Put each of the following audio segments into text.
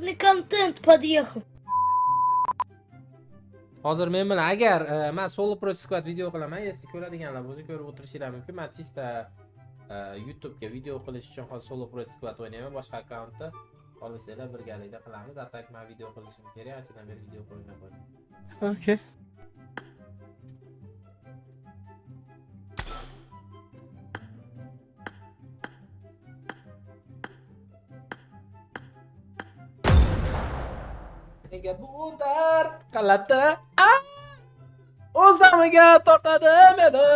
Бесплатный контент подъехал. hozir men bilan agar e, man solo pro squad video qilaman если ko'radiganlar bo'lsa ko'rib o'tirishingiz mumkin man chista e, youtubega video qilish uchun hozir solo pro squad o'ynayman boshqa akkauntda xohlasanglar birgalikda qilamiz a так man video qilishim kerak anchadan beri video qo'ymay qo'ydim Okay. nega bu dard qalati a damiga tortadi meni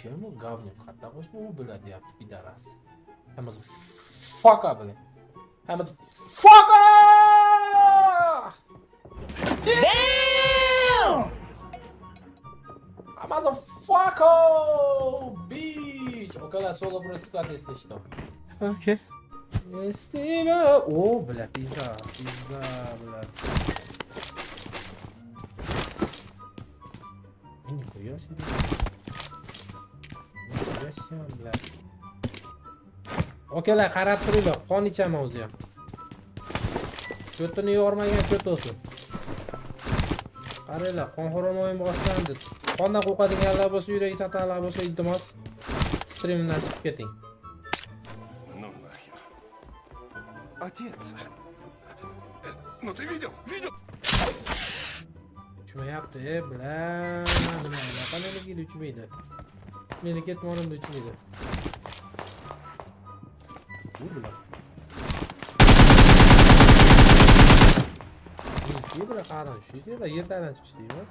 Чему говнюк? Потому что ну, блядь, я пидорас. I'm a fucker, блядь. I'm a fucker! Damn! Mexico Beach. Okay lan solo burası kardeşleşti. Okay. Estima. Oo bla pizza. Pizza bla. Beni koyuyorsun. Beni koyuyorsun bla. Okalar qarab turinglar, qon ichaman o'zi ham. Ko'tini yormagan ko't o'sin. Qaranglar, qon xo'romoyim boshlandi. Qondan qo'rqadiganlar bo'lsa, yuragi satalar bo'lsa, iltimos strimimdan chiqib keting. Ну нахер. Отец. Ну ты видел? Видел? Uchmayapti, e, bla. Nima anaqa menikida uchmaydi. Meni ketmonimda uchmaydi. Bu bilan. Ебра хороший, ебра yerdan чистый, вот.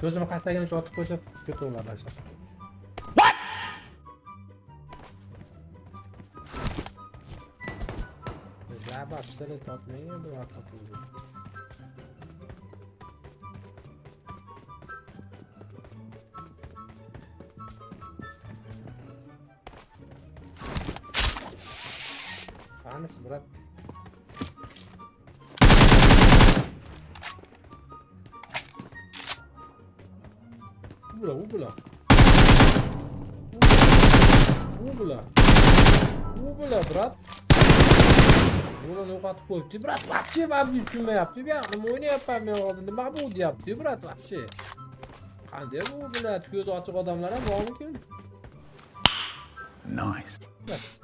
Ko'zimni qastagunicha otib qo'ysa, ketaveradi asar. What? Zarba pistolet topmagan bu vaqt topildi. Anas, брат. Убла, убла. Убла. Убla, брат. Ulan yo'qotib qo'yibdi, brat, vaqtchi mamni tushunmayapti. Bu yoqni nima men? Nima bu deyapti, brat, vaqtchi? Qanday bu bilat ochiq odamlar ham bormikin? Nice.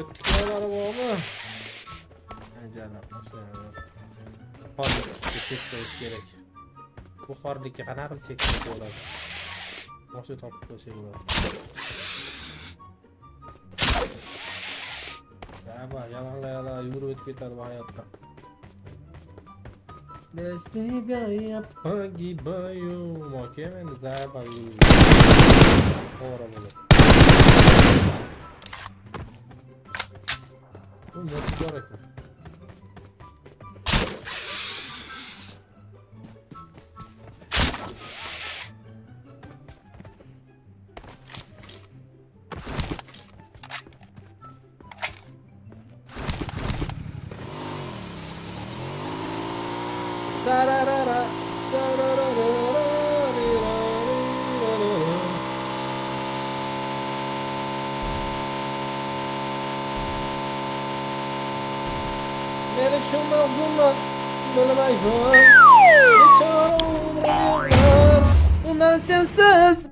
Kötülükler var mı? Bence Hozir cheklash kerak. Bu xorlikka qanaqa qilib cheklash bo'ladi? Boshqa topib qo'ysak bo'ladi. Daba, yalanla yalan yurib o'tib ketadi bu hayotda. Без тебя я погибаю. Okey, endi daba. To'g'ri bo'ladi. Oğlum yapıcı hareket. da da da akşamlar bunlar. Bana Geçer Ulan sensiz.